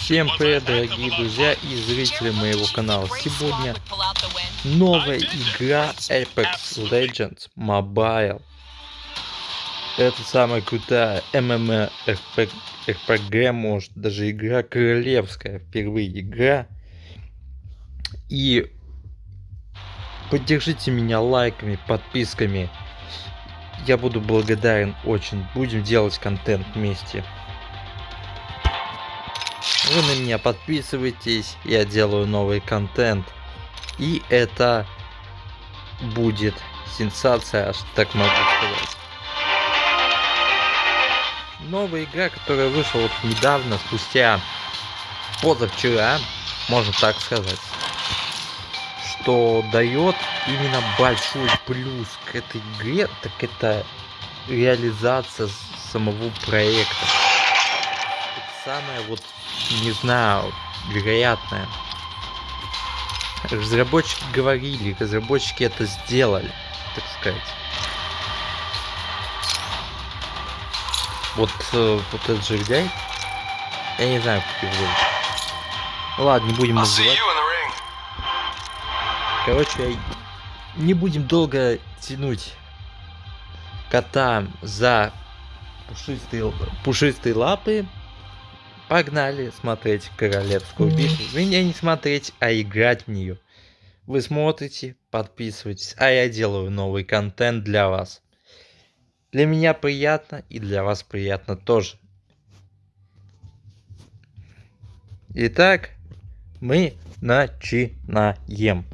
Всем привет, дорогие друзья и зрители моего канала. Сегодня новая игра Apex Legends Mobile. Это самая крутая MMORPG, может даже игра королевская, впервые игра. И поддержите меня лайками, подписками. Я буду благодарен очень. Будем делать контент вместе. Вы на меня подписывайтесь, я делаю новый контент. И это будет сенсация, аж так могу сказать. Новая игра, которая вышла вот недавно, спустя позавчера, можно так сказать, что дает именно большой плюс к этой игре, так это реализация самого проекта. Самое вот не знаю, вероятное. Разработчики говорили, разработчики это сделали, так сказать. Вот, э, вот этот жердяй, я не знаю, как его зовут. Ну ладно, не будем называть. Короче, не будем долго тянуть кота за пушистые, пушистые лапы. Погнали смотреть королевскую битву. Меня не смотреть, а играть в нее. Вы смотрите, подписывайтесь, а я делаю новый контент для вас. Для меня приятно и для вас приятно тоже. Итак, мы начинаем.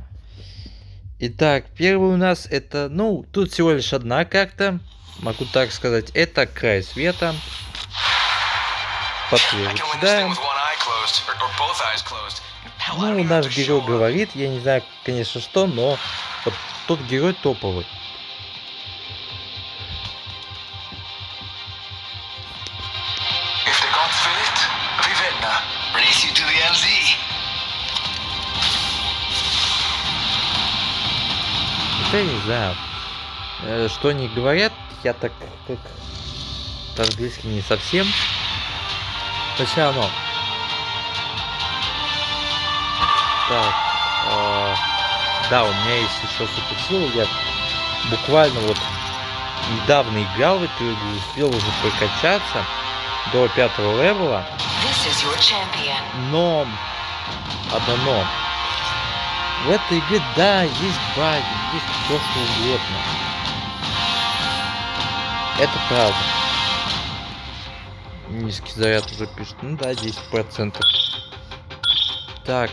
Итак, первый у нас это, ну, тут всего лишь одна карта, могу так сказать, это край света подтверждаем. Ну, наш герой говорит, я не знаю, конечно, что, но вот тот герой топовый. Я не знаю, э, что они говорят, я так как по-английски не совсем но все равно. Так. Э, да, у меня есть еще суперсила. Я буквально вот недавно играл в эту игру, успел уже прокачаться до пятого левела. Но одно но. В этой игре, да, есть баги, есть все что угодно. Это правда. Низкий заряд уже пишет. Ну да, 10%. Так.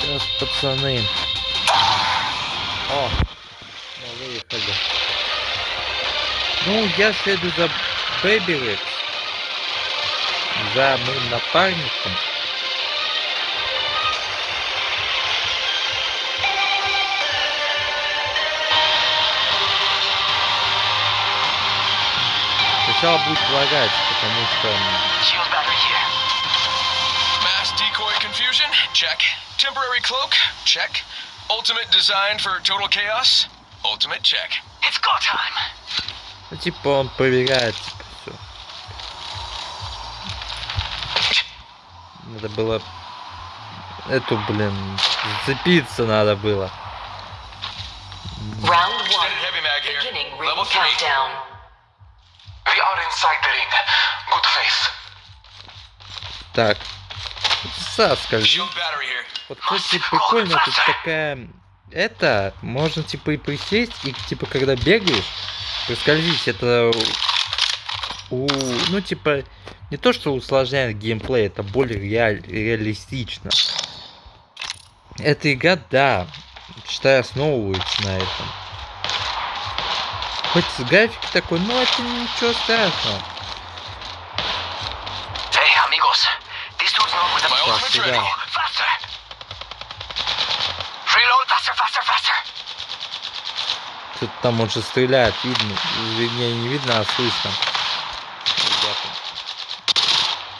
Сейчас, пацаны. О, мы выехали. Ну, я следую за Бэби За моим напарником. Сначала будет лагать, потому что... Temporary cloak? Check. Ultimate design for total chaos? Ultimate check. It's go time. Ну, типа он проверяет, типа, все. Надо было... Эту, блин, зацепиться надо было. Round one. Beginning countdown. We are inside the ring. Good face. Так. Соскользи. Вот, кстати, прикольно, тут такая... Это, можно, типа, и присесть, и, типа, когда бегаешь, проскользить, это... У... Ну, типа, не то, что усложняет геймплей, это более реаль... реалистично. Эта игра, да, считаю, основывается на этом. Хоть график такой, но это ничего страшного. Hey, amigos. These dudes know where the. Faster. Reload faster, faster, faster. Тут там он же стреляет, видно. Вернее, не видно, а слышно. Ребята.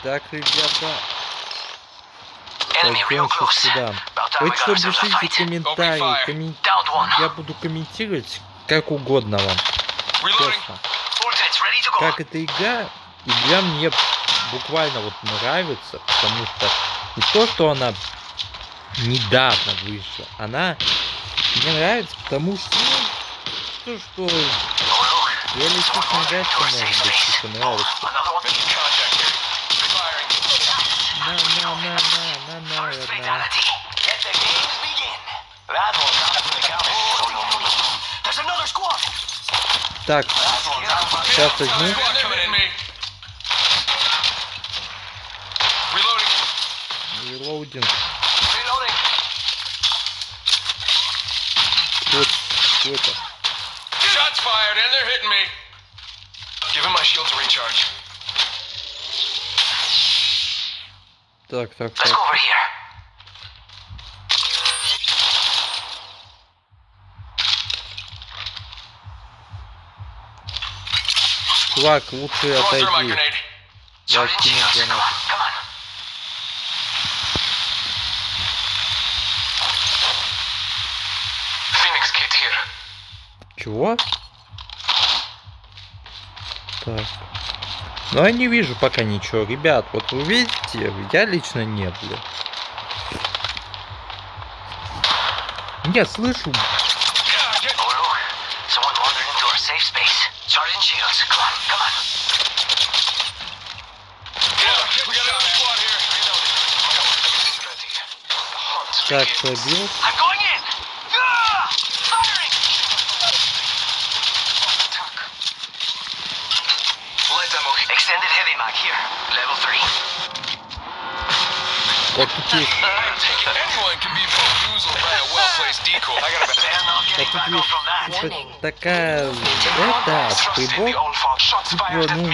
Так, ребята. Пойдем сейчас сюда. Вы что, пишите комментарии. Коммен... Я буду комментировать как угодно вам честно. Как эта игра, игра мне буквально вот нравится, потому что не то, что она недавно вышла, она мне нравится, потому что ну, то, что реалистичная графика может быть типа нравится. На, на, на, на, на, на, на. Так, сейчас возьму. Релоудинг. Что, что это? Shots fired and they're hitting me. Give him my shield to recharge. Так, так, Let's так. go over here. Чувак, лучше отойди. Я кину гранату. Чего? Так. Ну я не вижу пока ничего. Ребят, вот вы видите, я лично нет, бля. Я слышу. Так, begins. пробил. I'm going Ah! Вот тут есть. Вот типа, такая... Это, прибор. Типа, ну,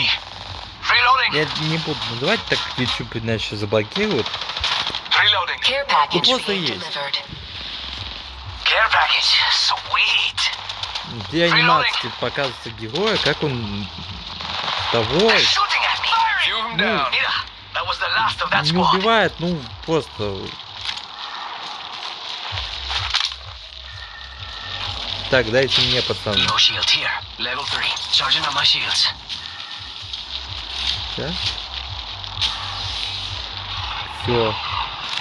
я не буду называть, так YouTube иначе заблокируют. Ну просто есть. Где анимация типа, показывается героя, как он того They're shooting at me. Few Так, дайте мне, пацаны. Shields. Все.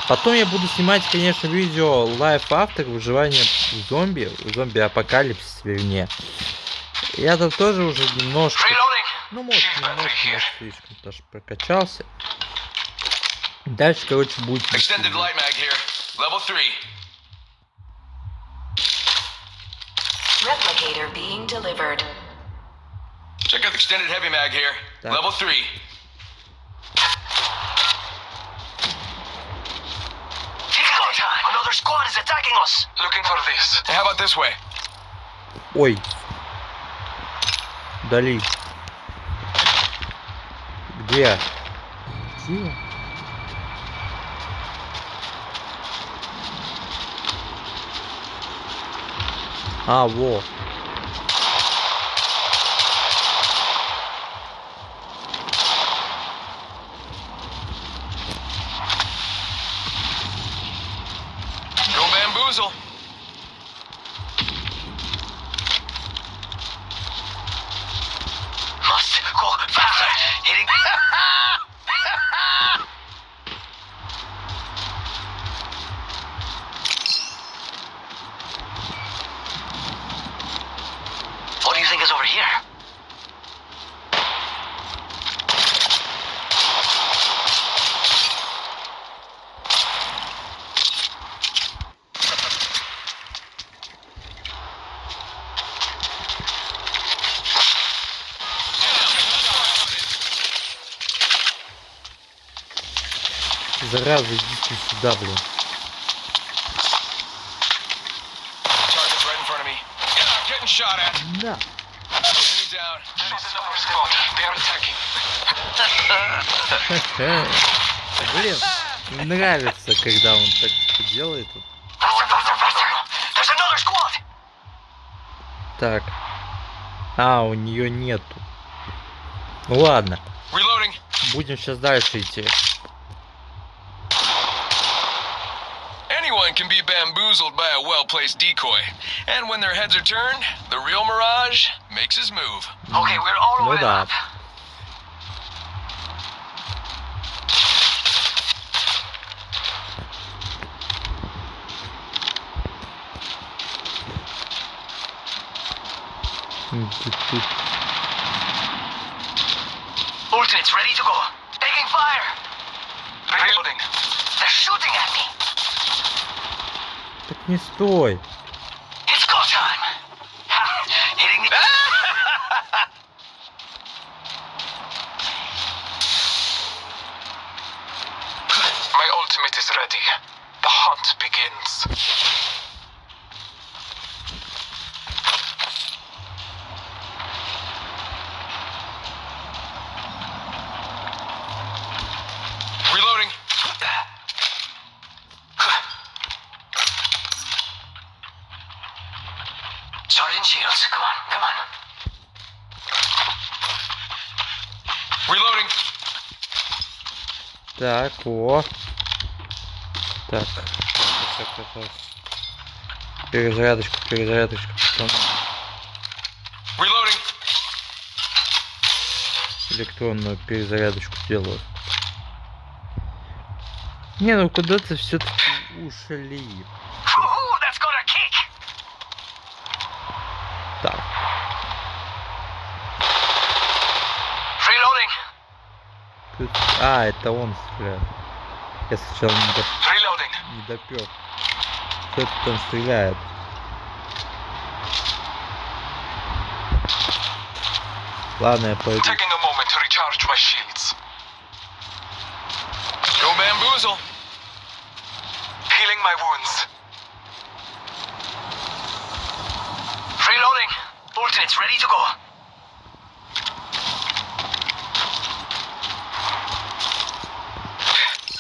Потом я буду снимать, конечно, видео лайф автор выживания зомби, зомби-апокалипсис, вернее. Я там тоже уже немножко, ну, может, немножко, может, слишком даже прокачался. Дальше, короче, будет... Extended light mag here. Level three. Replicator being delivered. Check out the extended heavy mag here. Так. Level three. Go time. Another squad is attacking us. Looking for this. How about this way? Ой. Дали. Где? Где? А, во. Go bamboozle. Must go faster. Hitting. squad. They are attacking. Блин, нравится, когда он так типа делает. Так. А, у нее нету. Ну ладно, будем сейчас дальше идти. bamboozled by a well-placed decoy. And when their heads are turned, the real Mirage makes his move. Okay, we're all up. way up. Ultimate's ready to go. Taking fire. Reloading. They're shooting at me. Так не стой. It's go time. Ha, Hitting the. My ultimate is ready. The hunt come on, come on. Reloading. Так, о. Так. Перезарядочку, перезарядочку. Потом Reloading. электронную перезарядочку делаю. Не, ну куда-то все-таки ушли. Ooh, that's got a kick. Так, Reloading. Тут... А, это он стреляет. Я сначала не. Reloading. не допер. Кто-то там стреляет. Ладно, я пойду. Healing my wounds. Reloading. Ready to go.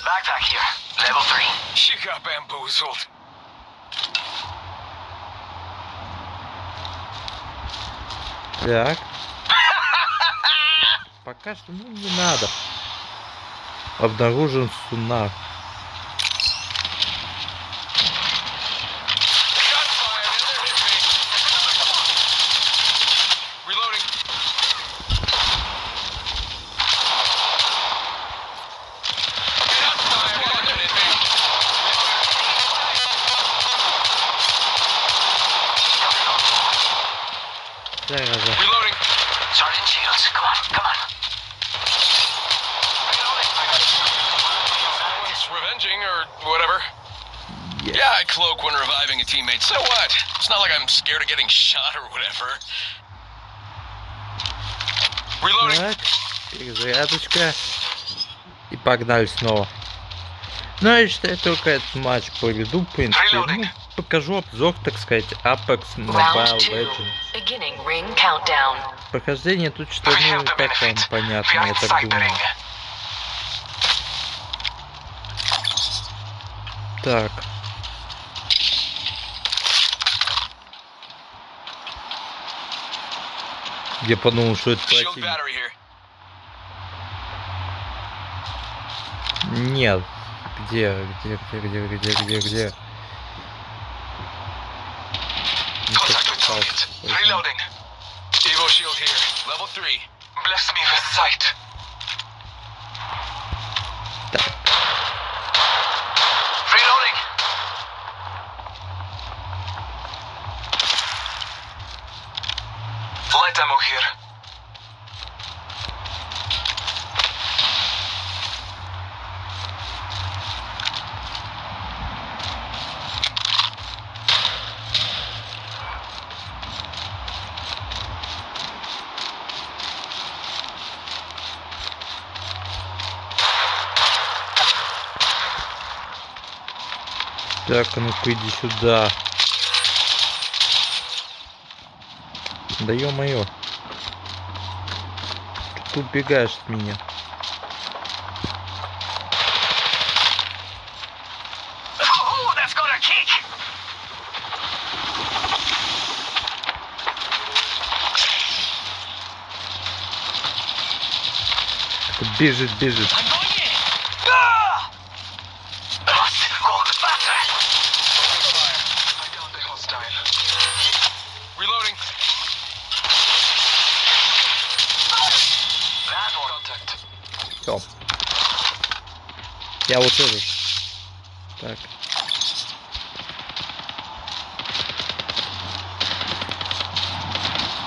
Backpack here. Level 3. She got bamboozled. Так. Пока что, ну, не надо. Обнаружен сунар. Shots fired. They're hit me. Reloading. Shots fired. They're hit me. Зараза. Reloading. Sergeant Shields, come on, come on. Someone's revenging or whatever. Yes. Yeah, I cloak when reviving a teammate. So what? It's not like I'm scared of getting shot or whatever. Reloading. Так, перезарядочка. И погнали снова. Ну, я считаю, только этот матч проведу, в принципе. Ну, покажу обзор, так сказать, Apex Mobile. Legends. Прохождение тут что, We ну, как вам понятно, я так думаю. Так. Я подумал, что это противник. Нет. Где, где, где, где, где, где, где? Reloading. Evo shield here. Level 3. Bless me with sight. Так. Reloading. Ammo here. Так, а ну-ка иди сюда. Да ё-моё. Ты убегаешь от меня? Бежит, бежит. Вот этот. Так.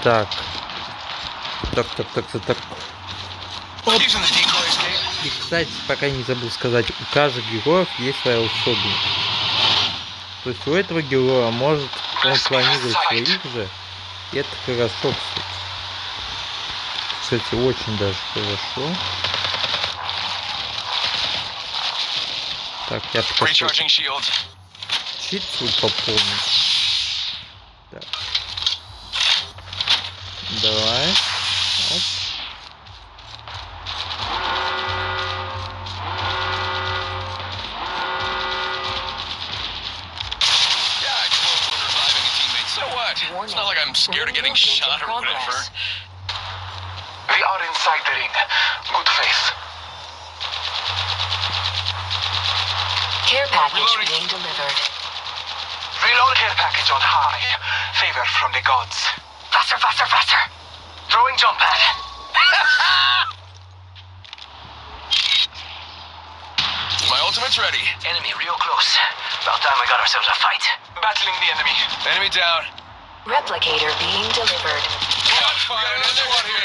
Так. Так, так, так, так, так. Escape. И, кстати, пока не забыл сказать, у каждого героев есть своя особенность. То есть у этого героя может он планировать своих же. И это хорошо, кстати. Кстати, очень даже хорошо. Так, я пока что Recharging shields. чит свой пополню. Так. Давай. Оп. Yeah, I closed when reviving a teammate. So what? It's not like I'm scared of getting Movement in shot or whatever. progress. We are inside the ring. Good face. Care package Reloading. being delivered. Reload care package on high. Favor from the gods. Faster, faster, faster. Throwing jump pad. My ultimate's ready. Enemy real close. About time we got ourselves a fight. Battling the enemy. Enemy down. Replicator being delivered. Watch fire. Another squad here.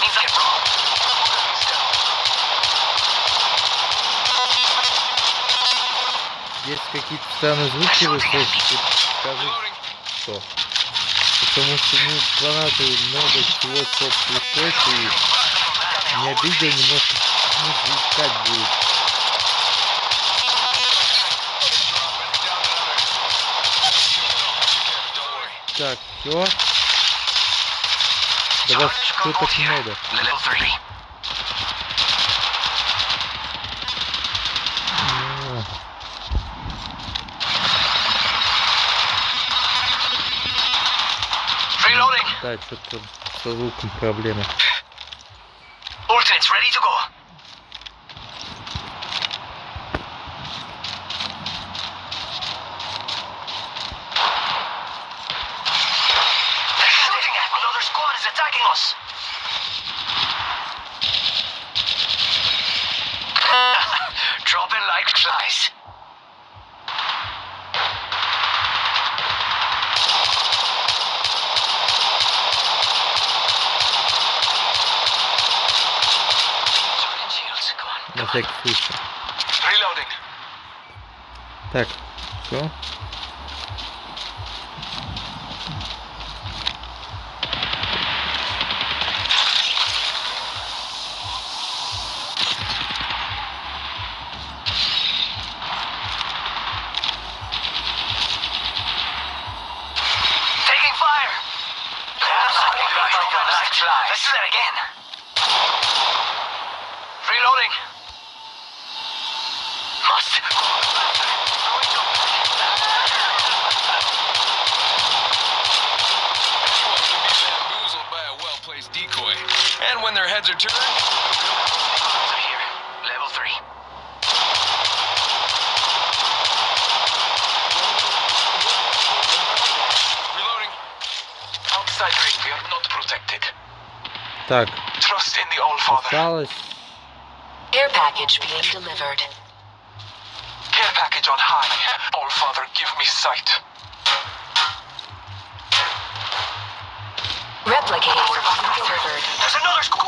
Means I get wrong. есть какие-то странные звуки вы слышите. Скажите, что. Потому что ну гранаты много чего что приходит и не обидел немножко ну, заискать будет. Так, все. Да вас что так много? Да, что-то со звуком проблемы. Ultimate's ready to go. They're shooting at me. Another squad is attacking us. Dropping like flies. Charging shields. Come on. На всякий случай. Reloading. Так, все. heads are turned... Here. Level 3. Reloading. Outside ring, we are not protected. Так, Trust in the All-Father. осталось Care package being delivered. Care package on high. All-Father, give me sight. Replicator being delivered. There's another squad!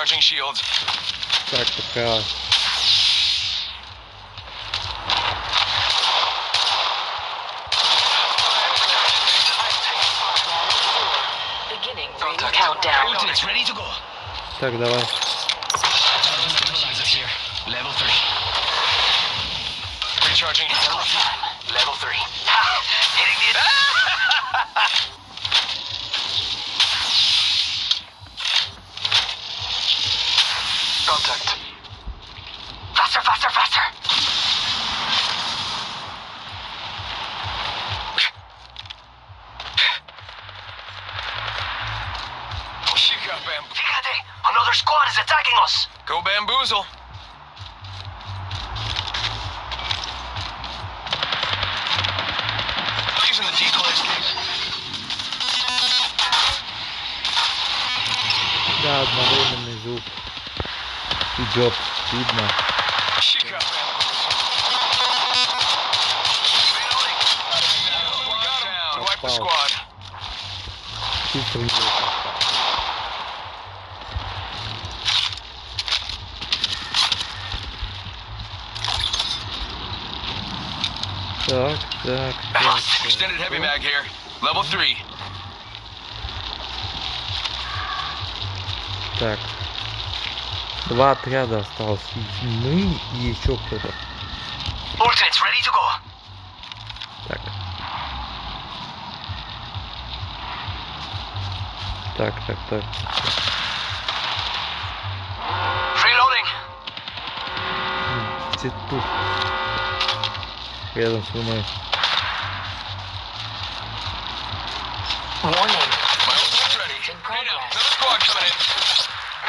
Recharging shields. так пока. Beginning ring countdown. ready to go. Так, давай. Level 3. Recharging. Level 3. Hitting the... contact. Faster, faster, faster! She got bamboozled. Fíjate! Another squad is attacking us! Go bamboozle! Using the decoys. God, my Идет, видно. She got bamboozled. Reloading. Wipe the Попал. squad. Чисто в него попал. Так, так, так. Extended heavy mag here. Level three. Так. Два отряда осталось. Мы и еще кто-то. Так. Так, так, так. Где тут? Рядом со мной. Warning. Ultimate's ready. In progress. another squad coming in.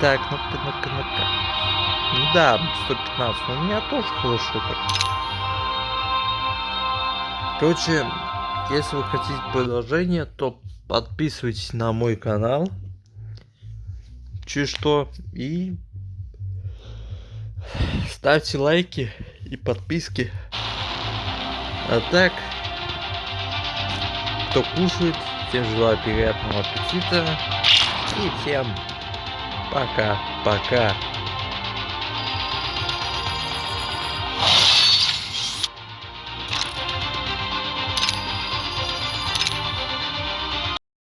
Так, ну-ка, ну-ка, ну-ка. Ну да, 115, но у меня тоже хорошо. Короче, если вы хотите продолжение, то подписывайтесь на мой канал. Чуть что. И ставьте лайки и подписки. А так, кто кушает, всем желаю приятного аппетита. И всем пока-пока.